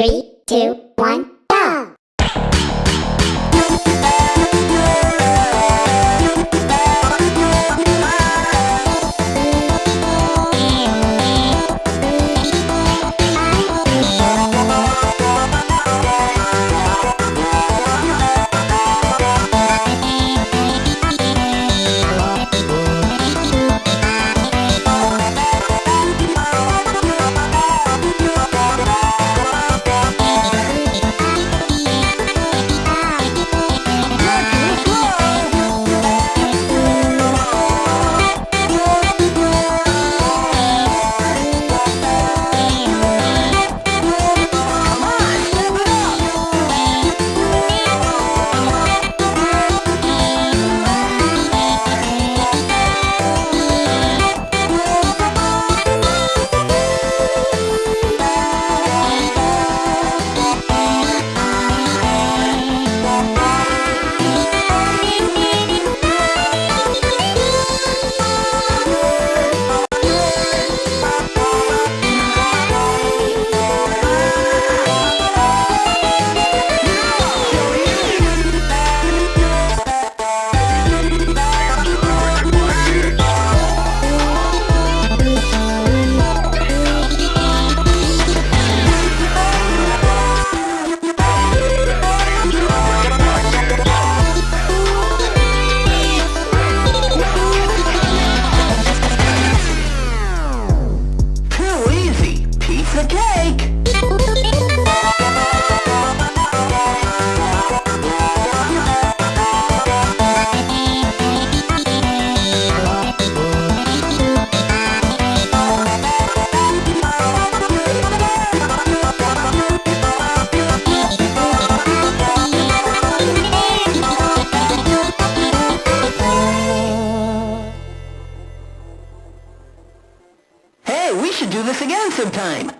Three, two, one, easy. Should do this again sometime.